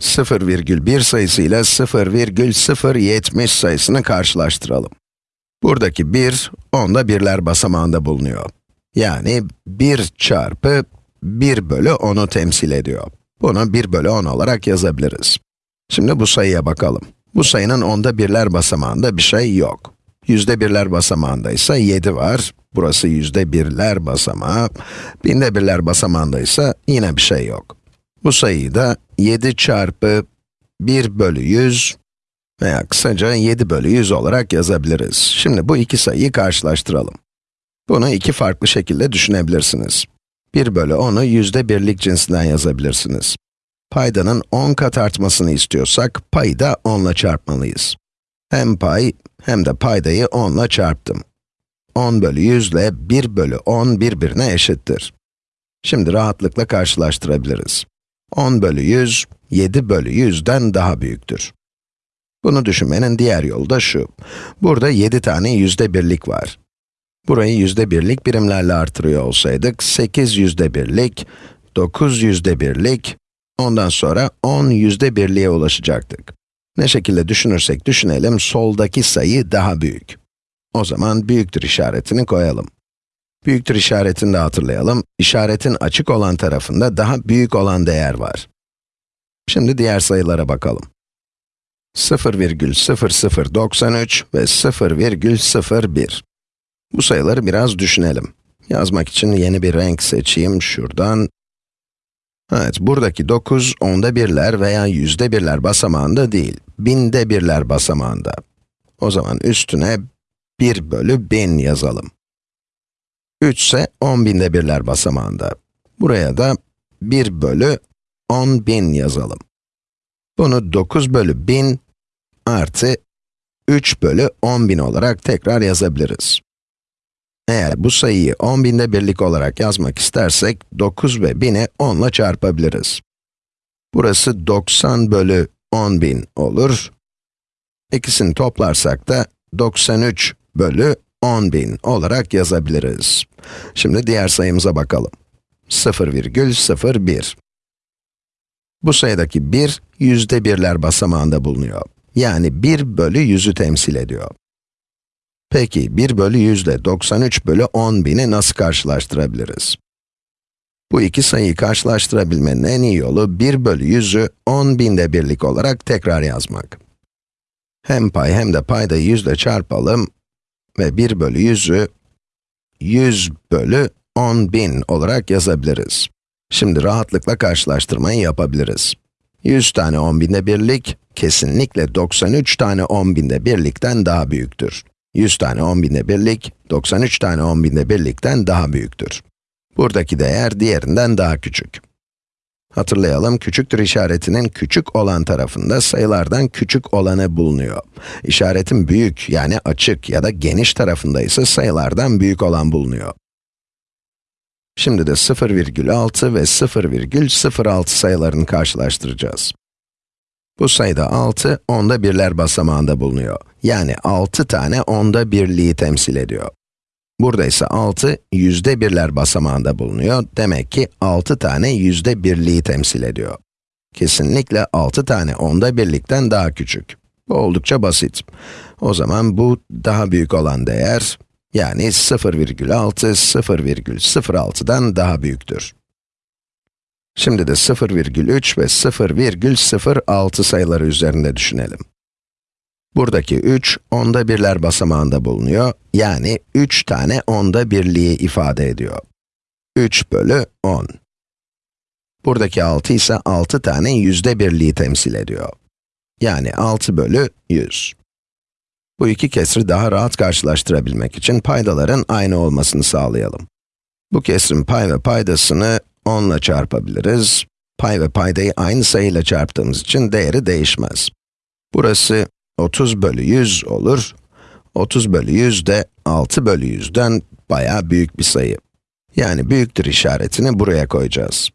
0,1 sayısı ile 0,070 sayısını karşılaştıralım. Buradaki 1, onda birler basamağında bulunuyor. Yani 1 çarpı 1 bölü 10'u temsil ediyor. Bunu 1 bölü 10 olarak yazabiliriz. Şimdi bu sayıya bakalım. Bu sayının onda birler basamağında bir şey yok. Yüzde birler basamağında ise 7 var. Burası yüzde birler basamağı. Binde birler basamağında ise yine bir şey yok. Bu sayıyı da 7 çarpı 1 bölü 100 veya kısaca 7 bölü 100 olarak yazabiliriz. Şimdi bu iki sayıyı karşılaştıralım. Bunu iki farklı şekilde düşünebilirsiniz. 1 bölü 10'u yüzde birlik cinsinden yazabilirsiniz. Paydanın 10 kat artmasını istiyorsak, payı da 10 ile çarpmalıyız. Hem pay, hem de paydayı 10 ile çarptım. 10 bölü 100 ile 1 bölü 10 birbirine eşittir. Şimdi rahatlıkla karşılaştırabiliriz. 10 bölü 100, 7 bölü 100'den daha büyüktür. Bunu düşünmenin diğer yolu da şu. Burada 7 tane yüzde birlik var. Burayı yüzde birlik birimlerle artırıyor olsaydık, 8 yüzde birlik, 9 yüzde birlik, ondan sonra 10 yüzde birliğe ulaşacaktık. Ne şekilde düşünürsek düşünelim, soldaki sayı daha büyük. O zaman büyüktür işaretini koyalım. Büyüktür işaretini de hatırlayalım. İşaretin açık olan tarafında daha büyük olan değer var. Şimdi diğer sayılara bakalım. 0,0093 ve 0,01. Bu sayıları biraz düşünelim. Yazmak için yeni bir renk seçeyim şuradan. Evet, buradaki 9, onda birler veya yüzde birler basamağında değil, binde birler basamağında. O zaman üstüne 1 bölü 1000 yazalım. 3 ise 10 binde birler basamağında. Buraya da 1 bölü 10 bin yazalım. Bunu 9 bölü 1000 artı 3 bölü 10 bin olarak tekrar yazabiliriz. Eğer bu sayıyı 10 binde birlik olarak yazmak istersek, 9 ve 1000'i 10 ile çarpabiliriz. Burası 90 bölü 10 bin olur. İkisini toplarsak da 93 bölü 10 bin olarak yazabiliriz. Şimdi diğer sayımıza bakalım. 0,01. Bu sayıdaki 1, yüzde birler basamağında bulunuyor. Yani 1 bölü 100'ü temsil ediyor. Peki, 1 bölü 100 ile 93 bölü 10 bini nasıl karşılaştırabiliriz? Bu iki sayıyı karşılaştırabilmenin en iyi yolu 1 bölü 100'ü 10 binde birlik olarak tekrar yazmak. Hem pay hem de paydayı 100 ile çarpalım ve 1 bölü 100'ü 100 bölü 10 bin olarak yazabiliriz. Şimdi rahatlıkla karşılaştırmayı yapabiliriz. 100 tane 10 binde birlik, kesinlikle 93 tane 10 binde birlikten daha büyüktür. 100 tane 10 binde birlik, 93 tane 10 binde birlikten daha büyüktür. Buradaki değer diğerinden daha küçük. Hatırlayalım, küçüktür işaretinin küçük olan tarafında sayılardan küçük olanı bulunuyor. İşaretin büyük, yani açık ya da geniş tarafında ise sayılardan büyük olan bulunuyor. Şimdi de 0,6 ve 0,06 sayılarını karşılaştıracağız. Bu sayıda 6, onda birler basamağında bulunuyor. Yani 6 tane onda birliği temsil ediyor. Burada ise 6, yüzde birler basamağında bulunuyor. Demek ki 6 tane yüzde birliği temsil ediyor. Kesinlikle 6 tane onda birlikten daha küçük. Bu oldukça basit. O zaman bu daha büyük olan değer, yani 0,6, 0,06'dan daha büyüktür. Şimdi de 0,3 ve 0,06 sayıları üzerinde düşünelim. Buradaki 3, onda birler basamağında bulunuyor. Yani 3 tane onda birliği ifade ediyor. 3 bölü 10. Buradaki 6 ise 6 tane yüzde birliği temsil ediyor. Yani 6 bölü 100. Bu iki kesri daha rahat karşılaştırabilmek için paydaların aynı olmasını sağlayalım. Bu kesrin pay ve paydasını 10 ile çarpabiliriz. Pay ve paydayı aynı sayıyla çarptığımız için değeri değişmez. Burası 30 bölü 100 olur. 30 bölü 100 de 6 bölü 100'den bayağı büyük bir sayı. Yani büyüktür işaretini buraya koyacağız.